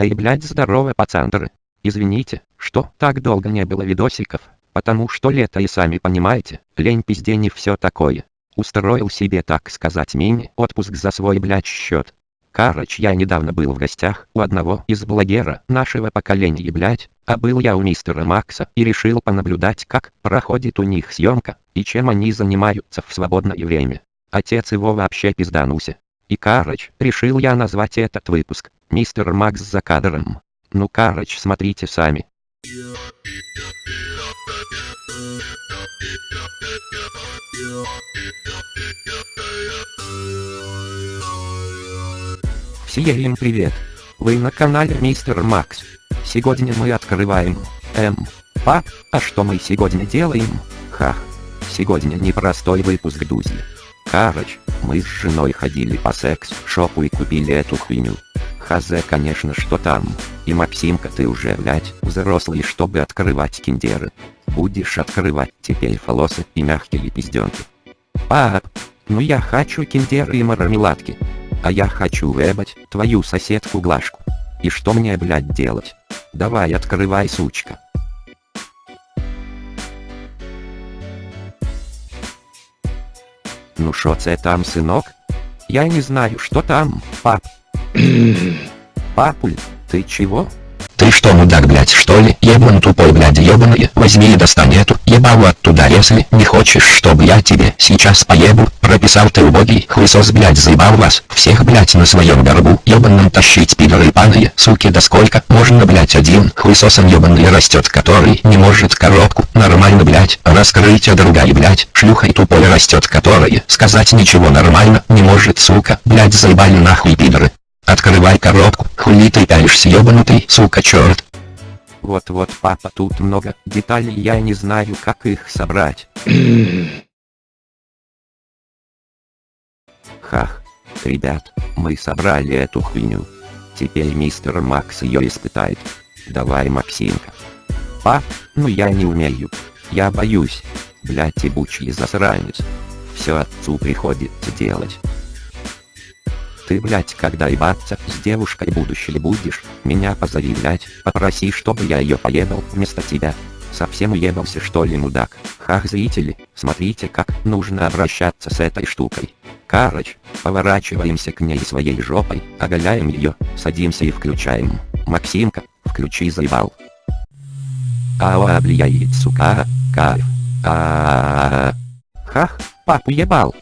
Эй, блядь, здорово, пацандры. Извините, что так долго не было видосиков, потому что лето и сами понимаете, лень пизде не все такое. Устроил себе, так сказать, мини-отпуск за свой, блядь, счет. Карыч, я недавно был в гостях у одного из блогера нашего поколения, блядь, а был я у мистера Макса и решил понаблюдать, как проходит у них съемка, и чем они занимаются в свободное время. Отец его вообще пизданулся. И Карыч, решил я назвать этот выпуск, мистер Макс за кадром. Ну Карыч, смотрите сами. Всем привет! Вы на канале Мистер Макс. Сегодня мы открываем... М. Пап, а что мы сегодня делаем? Ха. Сегодня непростой выпуск Дузи. Короче, мы с женой ходили по секс-шопу и купили эту хуйню. Хазе конечно что там. И Максимка ты уже блять взрослый чтобы открывать киндеры. Будешь открывать теперь фолосы и мягкие пизденки. Пап, ну я хочу киндеры и мармеладки. А я хочу вебать твою соседку Глашку. И что мне блять делать? Давай открывай сучка. Ну шо це там сынок? Я не знаю что там, пап. Папуль, ты чего? Ты что, мудак, блядь, что ли? Ебан тупой, блядь, ебаный, возьми и достань эту ебалу оттуда, если не хочешь, чтобы я тебе сейчас поебу, прописал ты убогий, хуесос, блядь, заебал вас, всех, блядь, на своем горбу, ебаном тащить, пидоры паные, суки, да сколько, можно, блядь, один, хуесосом ебаный растет, который не может коробку, нормально, блядь, раскрыть, а другая, блядь, шлюхой тупой растет, которая, сказать ничего нормально, не может, сука, блядь, заебали нахуй, пидоры. Открывай коробку, хули ты пялишься ебанутый, сука черт. Вот-вот, папа, тут много деталей, я не знаю, как их собрать. Хах. Ребят, мы собрали эту хуйню. Теперь мистер Макс ее испытает. Давай, Максимка. Пап, ну я не умею. Я боюсь. Блять, ебучий засранец. Все отцу приходится делать. Ты, блять, когда ебаться с девушкой будущей будешь, меня позови, блять, попроси, чтобы я ее поебал вместо тебя. Совсем уебался что ли, мудак? Хах, зрители, смотрите, как нужно обращаться с этой штукой. Карыч, поворачиваемся к ней своей жопой, оголяем ее, садимся и включаем. Максимка, включи заебал. Ау, влияет, сука, кайф. А, папу ебал.